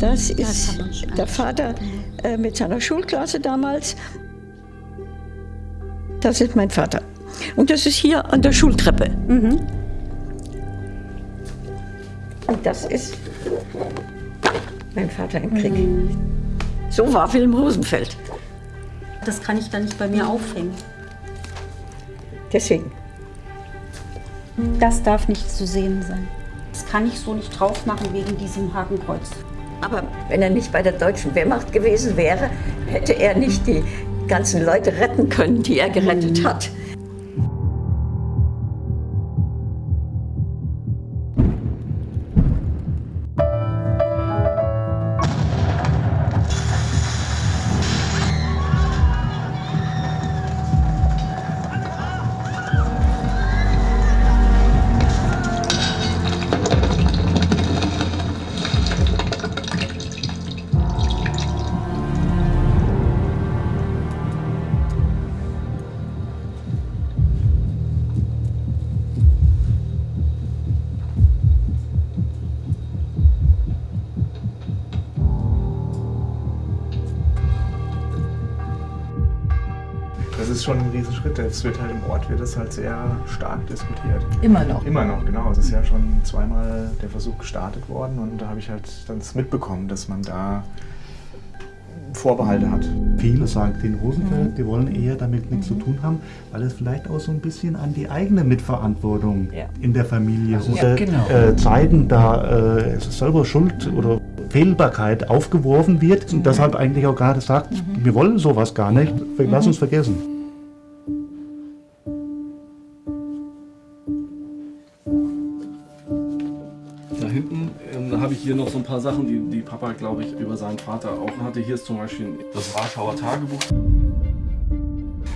Das ist der Vater äh, mit seiner Schulklasse damals. Das ist mein Vater. Und das ist hier an der Schultreppe. Mhm. Und das ist mein Vater im Krieg. Mhm. So war Wilhelm Rosenfeld. Das kann ich dann nicht bei mir aufhängen. Deswegen. Das darf nicht zu sehen sein. Das kann ich so nicht drauf machen wegen diesem Hakenkreuz. Aber wenn er nicht bei der deutschen Wehrmacht gewesen wäre, hätte er nicht die ganzen Leute retten können, die er gerettet hat. Ist schon ein Riesenschritt. Es wird halt im Ort wird das halt sehr stark diskutiert. Immer noch. Immer noch, genau. Es ist ja schon zweimal der Versuch gestartet worden und da habe ich halt dann mitbekommen, dass man da Vorbehalte hat. Viele sagen den Rosenfeld, mhm. die wollen eher damit nichts mhm. zu tun haben, weil es vielleicht auch so ein bisschen an die eigene Mitverantwortung ja. in der Familie also oder ja, genau. äh, Zeiten, da äh, selber Schuld oder Fehlbarkeit aufgeworfen wird und mhm. deshalb eigentlich auch gerade sagt, mhm. wir wollen sowas gar nicht, lass mhm. uns vergessen. Habe ich hier noch so ein paar Sachen, die, die Papa, glaube ich, über seinen Vater auch hatte. Hier ist zum Beispiel das Warschauer Tagebuch.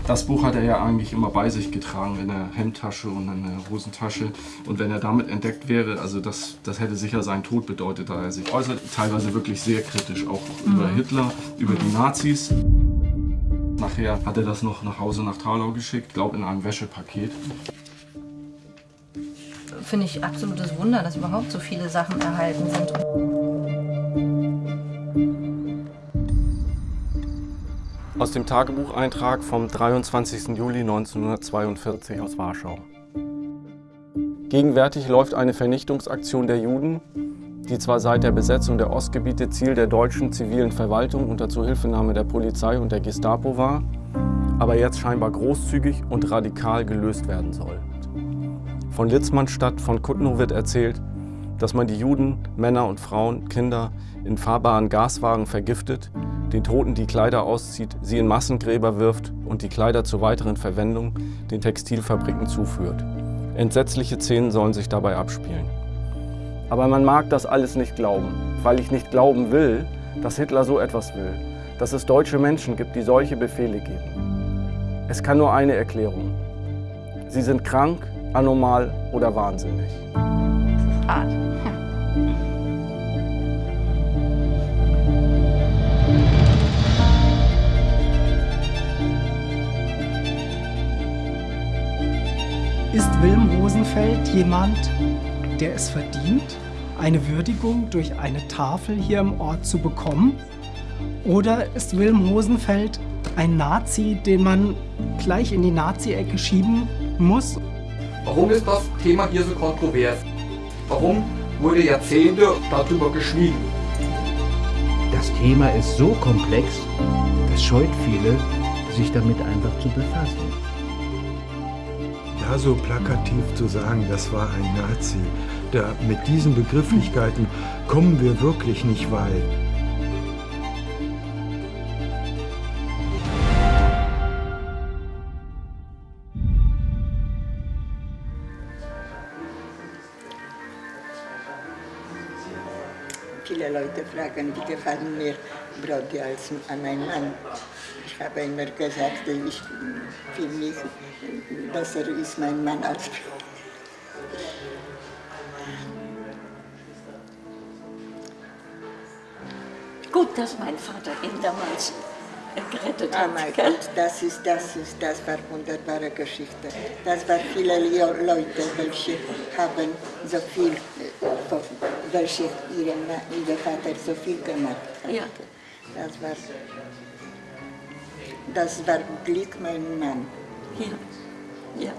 Das Buch hat er ja eigentlich immer bei sich getragen, in der Hemdtasche und in der Hosentasche. Und wenn er damit entdeckt wäre, also das, das hätte sicher seinen Tod bedeutet, da er sich äußert. Teilweise wirklich sehr kritisch, auch mhm. über Hitler, über die Nazis. Nachher hat er das noch nach Hause nach Talau geschickt, glaube in einem Wäschepaket finde ich absolutes Wunder, dass überhaupt so viele Sachen erhalten sind. Aus dem Tagebucheintrag vom 23. Juli 1942 aus Warschau. Gegenwärtig läuft eine Vernichtungsaktion der Juden, die zwar seit der Besetzung der Ostgebiete Ziel der deutschen zivilen Verwaltung unter Zuhilfenahme der Polizei und der Gestapo war, aber jetzt scheinbar großzügig und radikal gelöst werden soll. Von Litzmannstadt von Kutnow wird erzählt, dass man die Juden, Männer und Frauen, Kinder in fahrbaren Gaswagen vergiftet, den Toten die Kleider auszieht, sie in Massengräber wirft und die Kleider zur weiteren Verwendung den Textilfabriken zuführt. Entsetzliche Szenen sollen sich dabei abspielen. Aber man mag das alles nicht glauben, weil ich nicht glauben will, dass Hitler so etwas will, dass es deutsche Menschen gibt, die solche Befehle geben. Es kann nur eine Erklärung. Sie sind krank, anormal oder wahnsinnig. Das ist hart. Ist Wilm Rosenfeld jemand, der es verdient, eine Würdigung durch eine Tafel hier im Ort zu bekommen? Oder ist Wilm Rosenfeld ein Nazi, den man gleich in die Nazi-Ecke schieben muss? Warum ist das Thema hier so kontrovers? Warum wurde Jahrzehnte darüber geschwiegen? Das Thema ist so komplex, das scheut viele, sich damit einfach zu befassen. Ja, so plakativ zu sagen, das war ein Nazi, da mit diesen Begrifflichkeiten kommen wir wirklich nicht weit. Viele Leute fragen, wie gefallen mir Brody als mein Mann. Ich habe immer gesagt, ich, für mich besser ist mein Mann als Brody. Gut, dass mein Vater ihn damals gerettet Oh hat. mein gell? Gott, das ist, das ist, das war wunderbare Geschichte. Das war viele Leute, welche haben so viel, äh, von- дальше Ирина Vater so viel gemacht hat. Ja. Das war, das war Glück mein Mann. Ja. ja.